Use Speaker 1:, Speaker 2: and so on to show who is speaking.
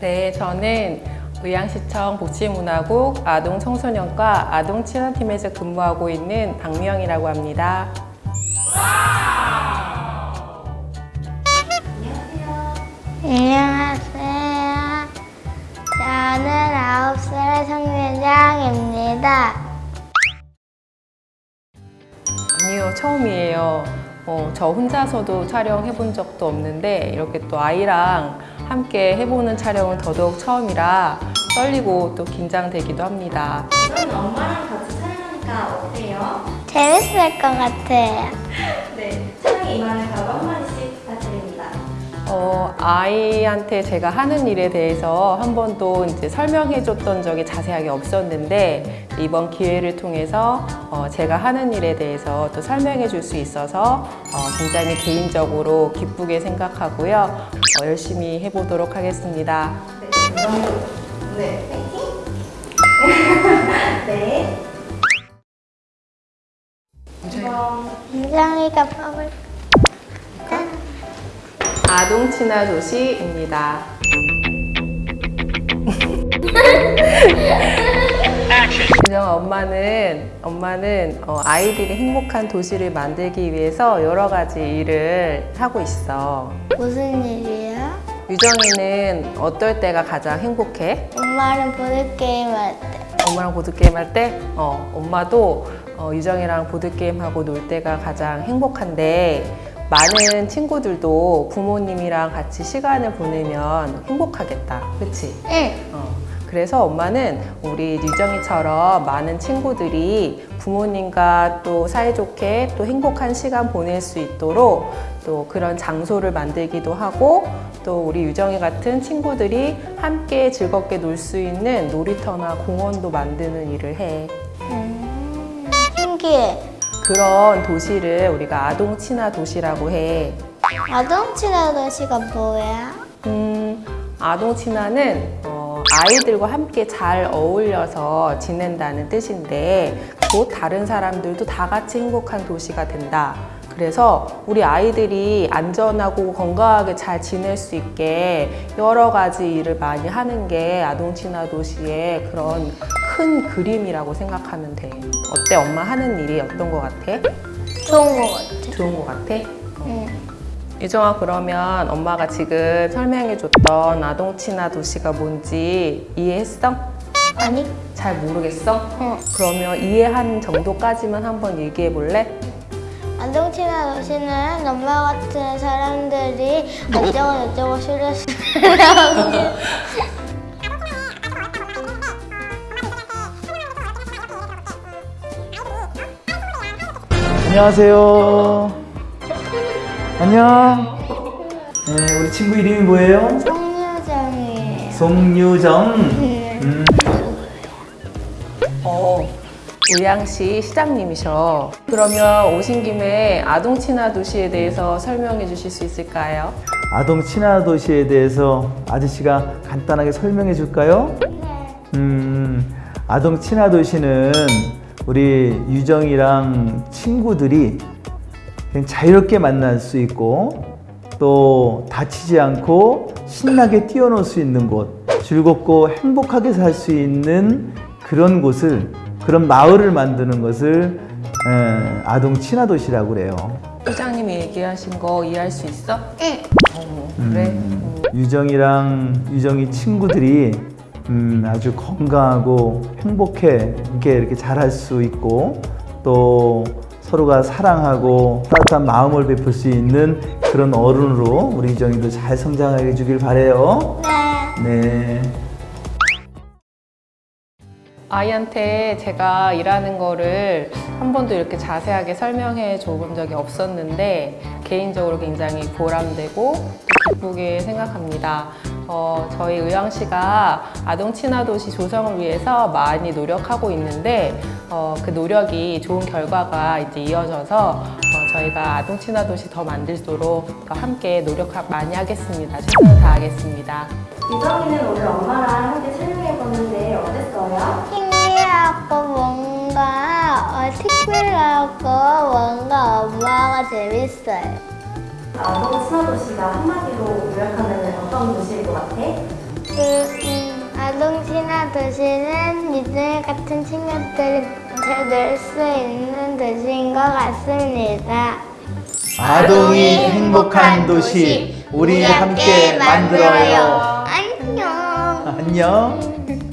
Speaker 1: 저는 의양시청 복지문화국 아동청소년과 아동친화팀에서 근무하고 있는 박미영이라고 합니다.
Speaker 2: 안녕하세요. 저는 아홉 살 성유정입니다.
Speaker 1: 아니요, 처음이에요. 어, 저 혼자서도 촬영해 본 적도 없는데 이렇게 또 아이랑 함께 해보는 촬영은 더더욱 처음이라 떨리고 또 긴장되기도 합니다.
Speaker 3: 그럼 엄마랑 같이 촬영하니까 어때요?
Speaker 2: 재밌을 것 같아요.
Speaker 3: 네, 촬영에 임하는 각오 한마디씩 부탁드립니다.
Speaker 1: 어, 아이한테 제가 하는 일에 대해서 한 번도 이제 설명해 줬던 적이 자세하게 없었는데 이번 기회를 통해서 어, 제가 하는 일에 대해서 또 설명해 줄 수 있어서 어, 굉장히 개인적으로 기쁘게 생각하고요. 어, 열심히 해보도록 하겠습니다.
Speaker 3: 네, 그럼 네! 네. 그럼
Speaker 2: 유정이가 뽑을
Speaker 1: 아동 친화 도시입니다. 유정아 엄마는 엄마는 어, 아이들이 행복한 도시를 만들기 위해서 여러 가지 일을 하고 있어.
Speaker 2: 무슨 일이야?
Speaker 1: 유정이는 어떨 때가 가장 행복해?
Speaker 2: 엄마는 보드게임 할 때.
Speaker 1: 엄마랑 보드게임 할 때? 어, 엄마도 어, 유정이랑 보드게임하고 놀 때가 가장 행복한데 많은 친구들도 부모님이랑 같이 시간을 보내면 행복하겠다. 그치?
Speaker 2: 응.
Speaker 1: 어, 그래서 엄마는 우리 유정이처럼 많은 친구들이 부모님과 또 사이좋게 또 행복한 시간 보낼 수 있도록 또 그런 장소를 만들기도 하고 또 우리 유정이 같은 친구들이 함께 즐겁게 놀 수 있는 놀이터나 공원도 만드는 일을 해.
Speaker 2: 음, 신기해.
Speaker 1: 그런 도시를 우리가 아동 친화 도시라고 해.
Speaker 2: 아동 친화 도시가 뭐야?
Speaker 1: 음, 아동 친화는 어, 아이들과 함께 잘 어울려서 지낸다는 뜻인데 곧 다른 사람들도 다 같이 행복한 도시가 된다. 그래서 우리 아이들이 안전하고 건강하게 잘 지낼 수 있게 여러 가지 일을 많이 하는 게 아동 친화 도시의 그런 큰 그림이라고 생각하면 돼. 어때? 엄마 하는 일이 어떤 것 같아?
Speaker 2: 좋은 것 같아.
Speaker 1: 좋은 것 같아?
Speaker 2: 응.
Speaker 1: 유정아 그러면 엄마가 지금 설명해줬던 아동 친화 도시가 뭔지 이해했어?
Speaker 2: 아니?
Speaker 1: 잘 모르겠어?
Speaker 2: 응.
Speaker 1: 그러면 이해한 정도까지만 한번 얘기해 볼래?
Speaker 2: 친화 도시는 엄마 같은 사람들이 어쩌고 저쩌고 싫었으면
Speaker 4: 안녕하세요. 안녕. 네, 우리 친구 이름이 뭐예요?
Speaker 2: 성유정이에요.
Speaker 4: 송유정.
Speaker 2: 네.
Speaker 4: 음,
Speaker 1: 어, 의양시 시장님이셔. 그러면 오신 김에 아동 친화 도시에 대해서 설명해 주실 수 있을까요?
Speaker 4: 아동 친화 도시에 대해서 아저씨가 간단하게 설명해 줄까요? 음, 아동 친화 도시는 우리 유정이랑 친구들이 그냥 자유롭게 만날 수 있고 또 다치지 않고 신나게 뛰어놀 수 있는 곳, 즐겁고 행복하게 살 수 있는 그런 곳을 그런 마을을 만드는 것을 에, 아동 친화 도시라고 그래요.
Speaker 1: 시장님이 얘기하신 거 이해할 수 있어?
Speaker 2: 응.
Speaker 1: 어, 그래? 음.
Speaker 4: 유정이랑 유정이 친구들이 음, 아주 건강하고 행복해 이렇게 이렇게 잘할 수 있고 또 서로가 사랑하고 따뜻한 마음을 베풀 수 있는 그런 어른으로 우리 유정이도 잘 성장해 주길 바래요.
Speaker 2: 네.
Speaker 4: 네.
Speaker 1: 아이한테 제가 일하는 거를 한 번도 이렇게 자세하게 설명해 줘본 적이 없었는데 개인적으로 굉장히 보람되고 또 기쁘게 생각합니다. 어, 저희 의왕시가 아동 친화 도시 조성을 위해서 많이 노력하고 있는데 어, 그 노력이 좋은 결과가 이제 이어져서 어, 저희가 아동 친화 도시 더 만들도록 더 함께 노력 많이 하겠습니다. 최선을 다하겠습니다.
Speaker 3: 유정이는 오늘 엄마랑 함께 촬영해봤는데 어땠어요?
Speaker 2: 신기하고 뭔가 어, 특별하고 뭔가 엄마가 재밌어요.
Speaker 3: 아동 친화 도시가 한마디로 요약하면 어떤 도시일 것 같아?
Speaker 2: 그, 음, 친화 도시는 유정이 같은 친구들이 될수 있는 도시인 것 같습니다.
Speaker 4: 아동이 행복한 도시 우리 함께 만들어요.
Speaker 2: 안녕.
Speaker 4: 안녕.